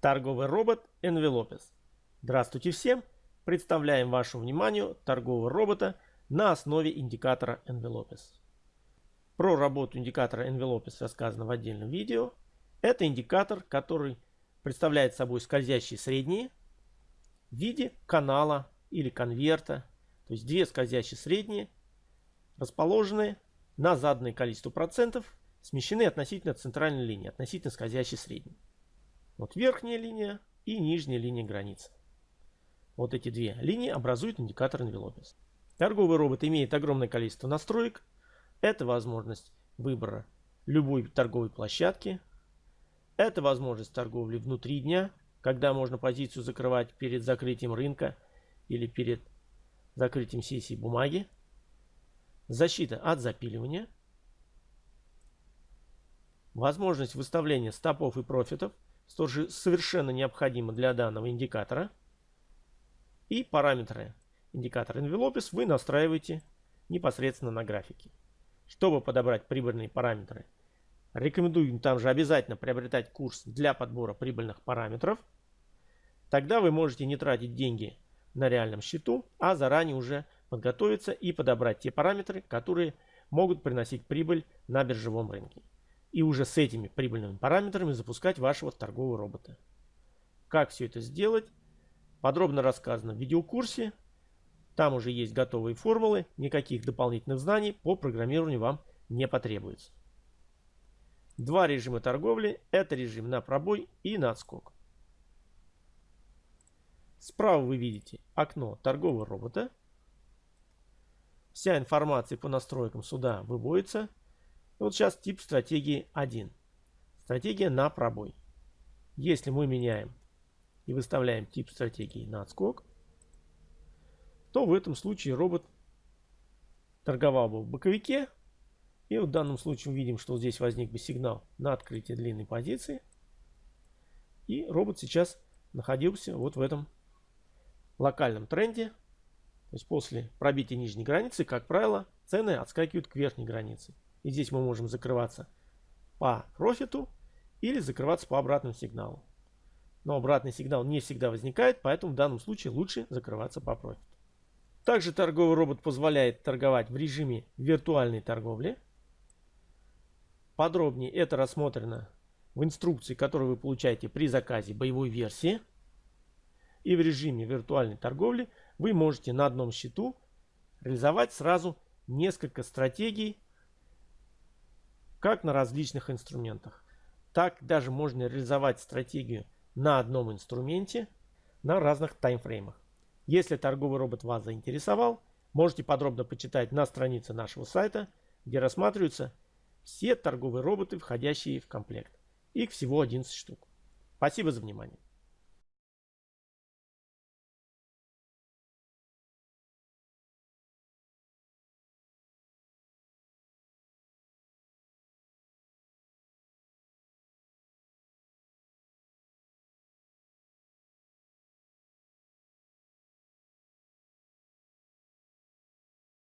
Торговый робот Envelopes. Здравствуйте всем! Представляем вашему вниманию торгового робота на основе индикатора Envelopes. Про работу индикатора Envelopes рассказано в отдельном видео. Это индикатор, который представляет собой скользящие средние в виде канала или конверта. То есть две скользящие средние, расположенные на заданное количество процентов, смещены относительно центральной линии, относительно скользящей средней. Вот верхняя линия и нижняя линия границы. Вот эти две линии образуют индикатор Envelopes. Торговый робот имеет огромное количество настроек. Это возможность выбора любой торговой площадки. Это возможность торговли внутри дня, когда можно позицию закрывать перед закрытием рынка или перед закрытием сессии бумаги. Защита от запиливания. Возможность выставления стопов и профитов – тоже совершенно необходимо для данного индикатора. И параметры индикатора Envelopes вы настраиваете непосредственно на графике. Чтобы подобрать прибыльные параметры, рекомендуем там же обязательно приобретать курс для подбора прибыльных параметров. Тогда вы можете не тратить деньги на реальном счету, а заранее уже подготовиться и подобрать те параметры, которые могут приносить прибыль на биржевом рынке и уже с этими прибыльными параметрами запускать вашего торгового робота. Как все это сделать? Подробно рассказано в видеокурсе. Там уже есть готовые формулы, никаких дополнительных знаний по программированию вам не потребуется. Два режима торговли – это режим на пробой и на отскок. Справа вы видите окно торгового робота. Вся информация по настройкам сюда выводится – вот сейчас тип стратегии 1. Стратегия на пробой. Если мы меняем и выставляем тип стратегии на отскок, то в этом случае робот торговал бы в боковике. И в данном случае мы видим, что здесь возник бы сигнал на открытие длинной позиции. И робот сейчас находился вот в этом локальном тренде. То есть после пробития нижней границы, как правило, цены отскакивают к верхней границе. И здесь мы можем закрываться по профиту или закрываться по обратному сигналу. Но обратный сигнал не всегда возникает, поэтому в данном случае лучше закрываться по профиту. Также торговый робот позволяет торговать в режиме виртуальной торговли. Подробнее это рассмотрено в инструкции, которую вы получаете при заказе боевой версии. И в режиме виртуальной торговли вы можете на одном счету реализовать сразу несколько стратегий как на различных инструментах. Так даже можно реализовать стратегию на одном инструменте на разных таймфреймах. Если торговый робот вас заинтересовал, можете подробно почитать на странице нашего сайта, где рассматриваются все торговые роботы, входящие в комплект. Их всего 11 штук. Спасибо за внимание.